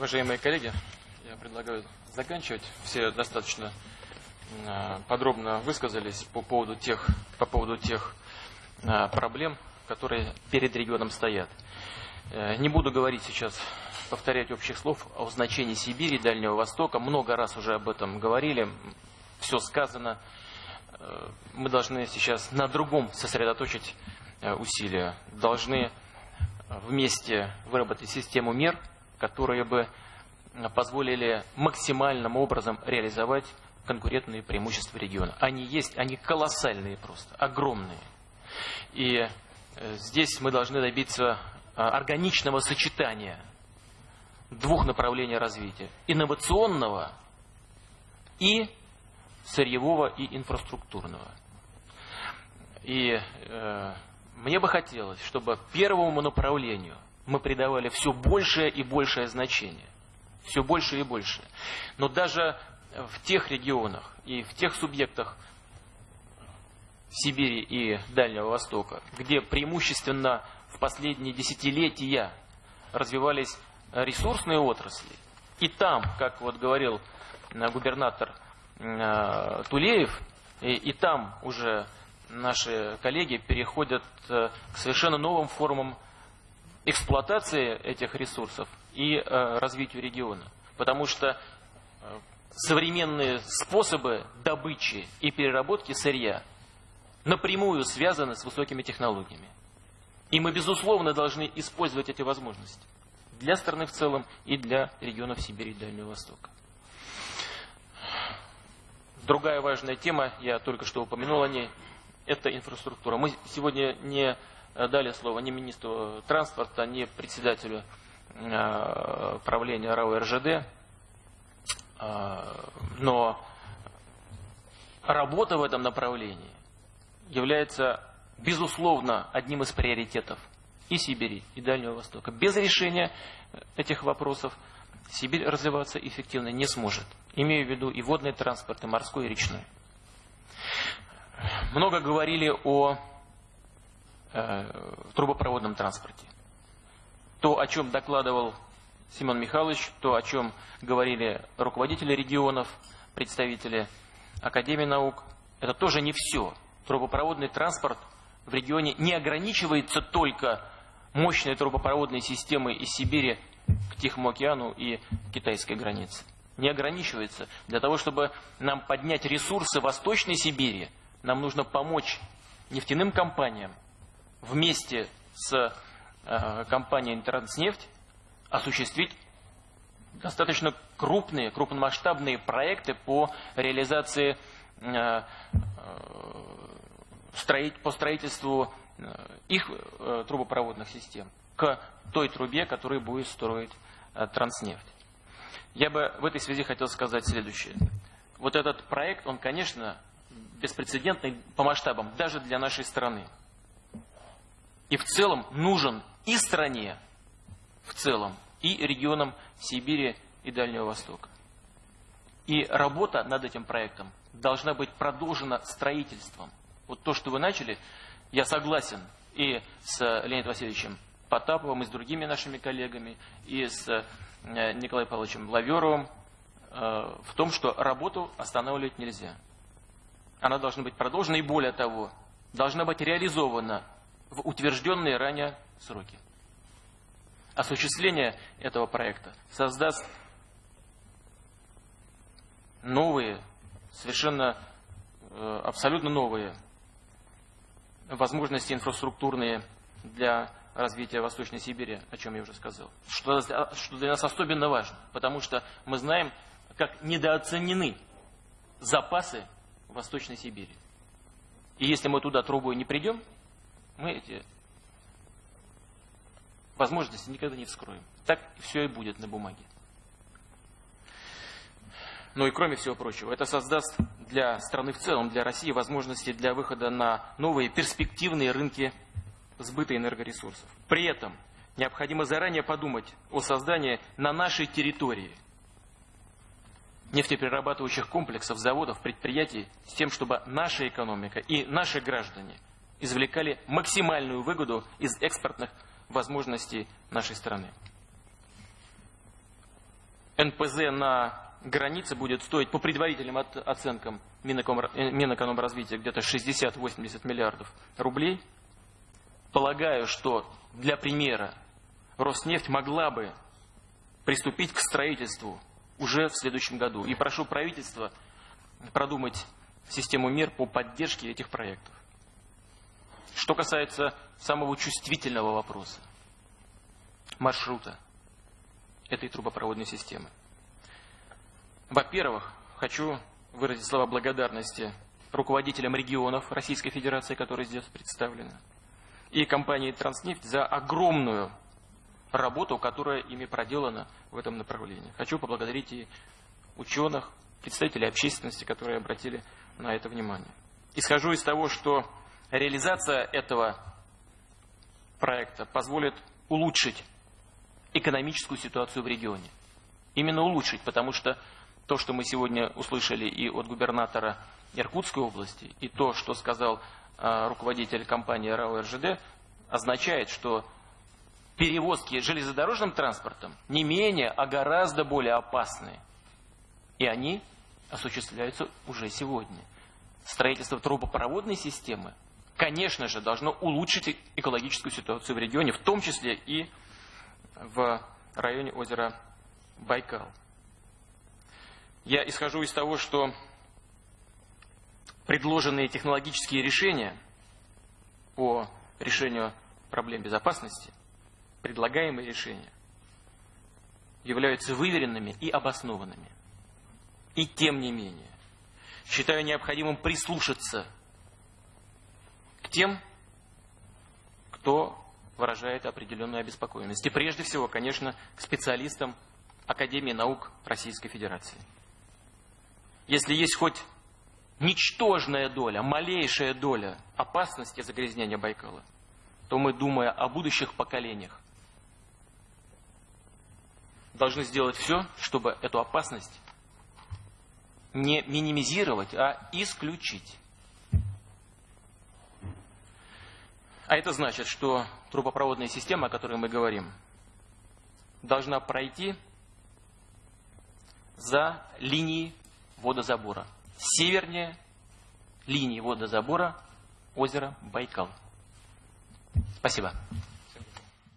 Уважаемые коллеги, я предлагаю заканчивать. Все достаточно э, подробно высказались по поводу тех, по поводу тех э, проблем, которые перед регионом стоят. Э, не буду говорить сейчас, повторять общих слов о значении Сибири Дальнего Востока. Много раз уже об этом говорили, все сказано. Мы должны сейчас на другом сосредоточить усилия. Должны вместе выработать систему мер, которые бы позволили максимальным образом реализовать конкурентные преимущества региона. Они есть, они колоссальные просто, огромные. И э, здесь мы должны добиться а, органичного сочетания двух направлений развития. Инновационного и сырьевого и инфраструктурного. И э, мне бы хотелось, чтобы первому направлению мы придавали все большее и большее значение все больше и больше. Но даже в тех регионах и в тех субъектах Сибири и Дальнего Востока, где преимущественно в последние десятилетия развивались ресурсные отрасли, и там, как вот говорил э, губернатор э, Тулеев, и, и там уже наши коллеги переходят э, к совершенно новым формам эксплуатации этих ресурсов и э, развитию региона. Потому что э, современные способы добычи и переработки сырья напрямую связаны с высокими технологиями. И мы, безусловно, должны использовать эти возможности для страны в целом и для регионов Сибири и Дальнего Востока. Другая важная тема, я только что упомянул о ней, это инфраструктура. Мы сегодня не дали слово ни министру транспорта, ни председателю Э, правления РАО РЖД, э, но работа в этом направлении является, безусловно, одним из приоритетов и Сибири, и Дальнего Востока. Без решения этих вопросов Сибирь развиваться эффективно не сможет. Имею в виду и водный транспорт, и морской, и речной. Много говорили о э, трубопроводном транспорте то, о чем докладывал Семен Михайлович, то, о чем говорили руководители регионов, представители Академии наук, это тоже не все. Трубопроводный транспорт в регионе не ограничивается только мощной трубопроводной системой из Сибири к Тихому океану и китайской границе. Не ограничивается. Для того, чтобы нам поднять ресурсы Восточной Сибири, нам нужно помочь нефтяным компаниям вместе с Э, компания «Интернетснефть» осуществить достаточно крупные, крупномасштабные проекты по реализации э, э, по строительству их трубопроводных систем к той трубе, которую будет строить Транснефть. Я бы в этой связи хотел сказать следующее. Вот этот проект, он, конечно, беспрецедентный по масштабам, даже для нашей страны. И в целом нужен и стране в целом, и регионам Сибири и Дальнего Востока. И работа над этим проектом должна быть продолжена строительством. Вот то, что вы начали, я согласен и с Леонидом Васильевичем Потаповым, и с другими нашими коллегами, и с э, Николаем Павловичем Лаверовым э, в том, что работу останавливать нельзя. Она должна быть продолжена, и более того, должна быть реализована в утвержденные ранее сроки. Осуществление этого проекта создаст новые, совершенно э, абсолютно новые возможности инфраструктурные для развития Восточной Сибири, о чем я уже сказал. Что, для нас особенно важно, потому что мы знаем, как недооценены запасы Восточной Сибири. И если мы туда трубой не придем, мы эти возможности никогда не вскроем. Так все и будет на бумаге. Ну и кроме всего прочего, это создаст для страны в целом, для России возможности для выхода на новые перспективные рынки сбыта энергоресурсов. При этом необходимо заранее подумать о создании на нашей территории нефтеперерабатывающих комплексов, заводов, предприятий с тем, чтобы наша экономика и наши граждане извлекали максимальную выгоду из экспортных возможностей нашей страны. НПЗ на границе будет стоить по предварительным оценкам Минэкономразвития где-то 60-80 миллиардов рублей. Полагаю, что для примера Роснефть могла бы приступить к строительству уже в следующем году. И прошу правительство продумать систему мер по поддержке этих проектов. Что касается самого чувствительного вопроса, маршрута этой трубопроводной системы. Во-первых, хочу выразить слова благодарности руководителям регионов Российской Федерации, которые здесь представлены, и компании «Транснефть» за огромную работу, которая ими проделана в этом направлении. Хочу поблагодарить и ученых, представителей общественности, которые обратили на это внимание. Исхожу из того, что реализация этого проекта позволит улучшить экономическую ситуацию в регионе. Именно улучшить, потому что то, что мы сегодня услышали и от губернатора Иркутской области, и то, что сказал э, руководитель компании РАО РЖД, означает, что перевозки железнодорожным транспортом не менее, а гораздо более опасные. И они осуществляются уже сегодня. Строительство трубопроводной системы, конечно же, должно улучшить экологическую ситуацию в регионе, в том числе и в районе озера Байкал. Я исхожу из того, что предложенные технологические решения по решению проблем безопасности, предлагаемые решения, являются выверенными и обоснованными. И тем не менее, считаю необходимым прислушаться тем, кто выражает определенную обеспокоенность. И прежде всего, конечно, к специалистам Академии наук Российской Федерации. Если есть хоть ничтожная доля, малейшая доля опасности загрязнения Байкала, то мы, думая о будущих поколениях, должны сделать все, чтобы эту опасность не минимизировать, а исключить. А это значит, что трубопроводная система, о которой мы говорим, должна пройти за линией водозабора. Севернее линии водозабора озера Байкал. Спасибо.